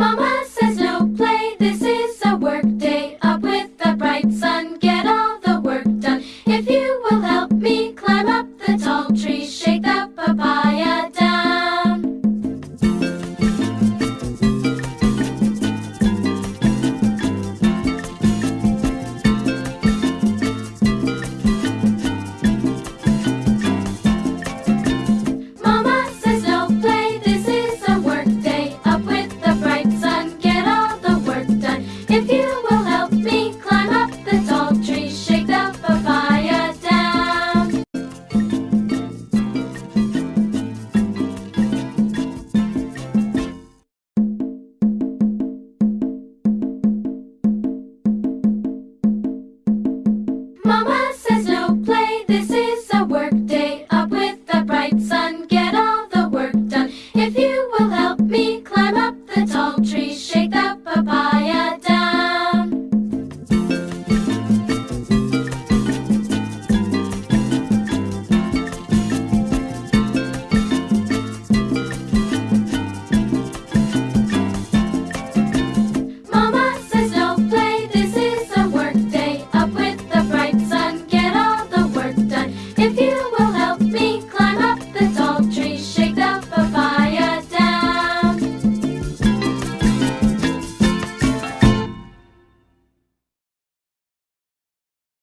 Mama says no play, this is a work day. Up with the bright sun, get all the work done. If you will help me climb up the tall tree, shake the papaw. Mama